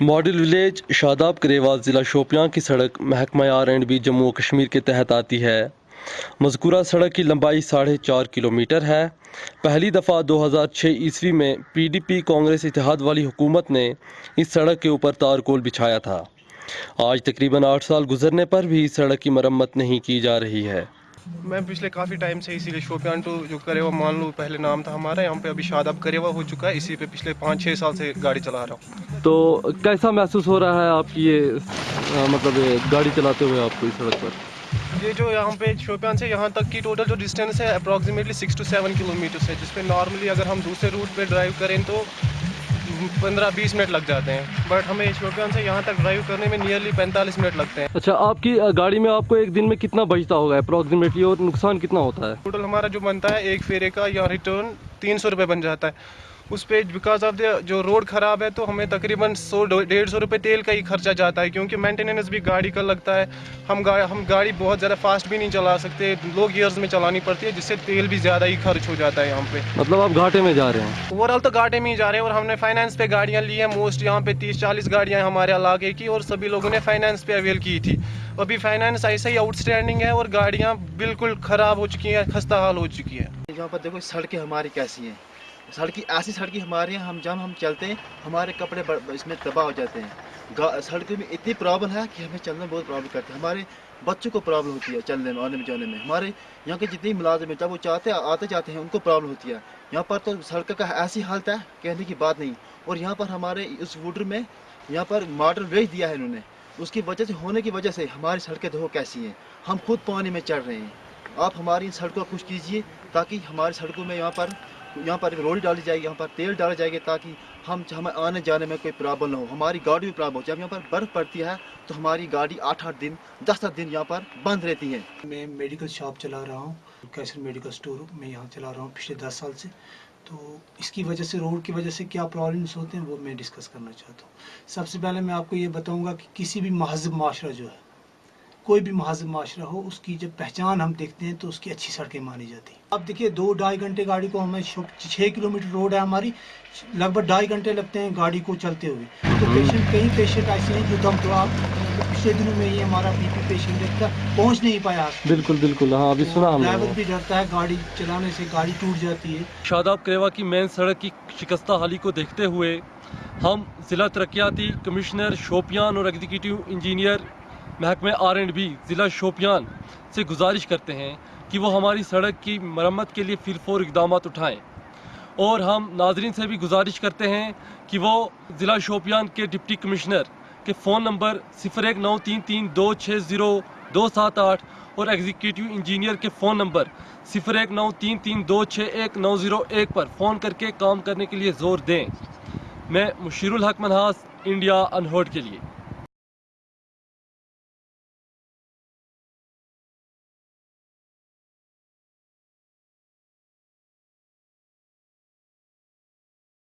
Model village شاداب کریوا ضلع شوپیاں کی سڑک محکمہ آر اینڈ بی جموں و کشمیر کے تحت آتی ہے۔ مذکورہ سڑک کی لمبائی ساڑھے چار کلومیٹر ہے۔ پہلی دفعہ دو ہزار چھ عیسوی میں پی ڈی پی کانگریس اتحاد والی حکومت نے اس سڑک کے اوپر تارکول بچھایا تھا۔ آج تقریباً آٹھ سال گزرنے پر بھی اس سڑک کی مرمت نہیں کی جا رہی ہے۔ میں پچھلے کافی ٹائم سے اسی لیے شوپیان ٹو جو کریوا مان لو پہلے نام تھا ہمارا یہاں پہ ابھی شاداب کریوا ہو چکا ہے اسی پہ پچھلے پانچ چھ سال سے گاڑی چلا رہا ہوں۔ تو کیسا محسوس ہو رہا ہے آپ کی یہ مطلب گاڑی چلاتے ہوئے آپ کو اس سڑک پر؟ یہ جو یہاں پہ شوپیان سے یہاں تک کی ٹوٹل جو ڈسٹینس ہے approximately six two seven kilometres ہے جس پہ نارملی اگر ہم دوسرے روٹ پہ ڈرائیو کریں تو پندرہ بیس منٹ لگ جاتے ہیں۔ بٹ ہمیں شوپیان سے یہاں تک ڈرائیو کرنے میں نیئرلی پینتالیس منٹ لگتے ہیں۔ اچھا آپ کی گاڑی میں آپ کو ایک دن میں کتنا بچتا ہوگا اپروکسیمیٹلی اور نقصان کتنا ہوتا ہے؟ ٹوٹل ہمارا جو بنتا ہے ایک فیرے کا یا ریٹرن تین سو روپے بن جاتا ہے۔ اس پہ بیکاز آف دا جو روڈ خراب ہے تو ہمیں تقریباً سو ڈیڑھ سو روپے تیل کا ہی خرچہ جاتا ہے کیونکہ مینٹیننس بھی گاڑی کا لگتا ہے۔ ہم گاڑی ہم گاڑی بہت زیادہ فاسٹ بھی نہیں چلا سکتے لو گیئرز میں چلانی پڑتی ہے جس سے تیل بھی زیادہ ہی خرچ ہو جاتا ہے یہاں پہ۔ مطلب آپ گھاٹے میں جا رہے ہیں۔ اوور آل تو گاڑی میں ہی جا رہے ہیں اور ہم نے فائنانس پہ گاڑیاں لی ہیں۔ موسٹ یہاں پہ تیس چالیس گاڑیاں ہیں ہمارے علاقے کی اور سبھی لوگوں نے فائنانس پہ اویل کی تھی۔ ابھی فائنانس ایسے ہی آؤٹ اسٹینڈنگ ہے اور گاڑیاں بالکل خراب ہو چکی ہیں خستہ حال ہو چکی ہے یہاں پر دیکھو سڑکیں ہماری کیسی ہیں۔ سڑکی ایسی سڑکیں ہماری ہیں ہم جب ہم چلتے ہیں، ہمارے کپڑے اس میں تباہ ہو جاتے ہیں۔ گا- سڑکوں میں اتنی پرابلم ہے کہ ہمیں چلنے میں بہت پرابلم کرتے ہیں ہمارے بچوں کو پرابلم ہوتی ہے چلنے میں، آنے میں، جانے میں۔ ہمارے یہاں کے جتنی ملازم ہیں، جب وہ چاہتے آتے جاتے ہیں، ان کو پرابلم ہوتی ہے۔ یہاں پر تو سڑک کا ایسی حالت ہے، کہنے کی بات نہیں۔ اور یہاں پر ہمارے اس ووڈر میں یہاں پر ماڈل بیچ دیا ہے انہوں نے۔ اس کی وجہ سے، ہونے کی وجہ سے ہماری سڑکیں دیکھو کیسی ہیں۔ ہم خود پانی میں چڑھ رہے ہیں۔ آپ ہماری ان سڑکوں کو خوش کیجیے تاکہ ہماری سڑکوں میں یہاں پر یہاں پر روڈ ڈالی جائے گی یہاں پر تیل ڈالا جائے گا تاکہ ہم ہمیں آنے جانے میں کوئی پرابلم نہ ہو، ہماری گاڑی بھی پرابلم ہو۔ جب یہاں پر برف پڑتی ہے، تو ہماری گاڑی آٹھ آٹھ دن، دس دس دن یہاں پر بند رہتی ہے۔ میں میڈیکل شاپ چلا رہا ہوں، کیسر میڈیکل سٹور۔ میں یہاں چلا رہا ہوں پچھلے دس سال سے۔ تو اس کی وجہ سے، روڈ کی وجہ سے کیا پرابلمس ہوتے ہیں، وہ میں ڈسکس کرنا چاہتا ہوں۔ سب سے پہلے میں آپ کو یہ بتاؤں گا کہ کسی بھی مہذب معاشرہ جو ہے کوئی بھی مہذب معاشرہ ہو اس کی جب پہچان ہم دیکھتے ہیں تو اس کی اچھی سڑکیں مانی جاتی ہیں۔ اب دیکھیے دو ڈھائی گھنٹے گاڑی کو ہمیں چھ کلو میٹر روڈ ہے ہماری لگ بھگ ڈھائی گھنٹے لگتے ہیں گاڑی کو چلتے ہوئے۔ تو پیشنٹ کئی پیشنٹ ایسے ہیں جو دم تو آپ پچھلے دنوں میں یہ ہمارا بی پی پیشنٹ ایک تھا پہنچ نہیں پایا۔ بالکل بالکل۔ ہاں ابھی سنا ہم ڈرائیور بھی ڈرتا ہے گاڑی چلانے سے گاڑی ٹوٹ جاتی ہے۔ شاداب کریوا کی مین سڑک کی شکستہ حالی کو دیکھتے ہوئے ہم ضلع ترقیاتی کمشنر شوپیان اور ایگزیکٹو انجینئر محکمہ آر اینڈ بی ضلع شوپیان سے گزارش کرتے ہیں کہ وہ ہماری سڑک کی مرمت کے لیے فی الفور اقدامات اٹھائیں۔ اور ہم ناظرین سے بھی گزارش کرتے ہیں کہ وہ ضلع شوپیان کے ڈپٹی کمشنر کے فون نمبر صفر ایک نو تین تین دو چھ زیرو دو سات آٹھ اور ایگزیکٹو انجینئر کے فون نمبر صفر ایک نو تین تین دو چھ ایک نو زیرو ایک پر فون کر کے کام کرنے کے لیے زور دیں۔ میں مشیر الحق منحاس انڈیا انہرڈ کے لیے۔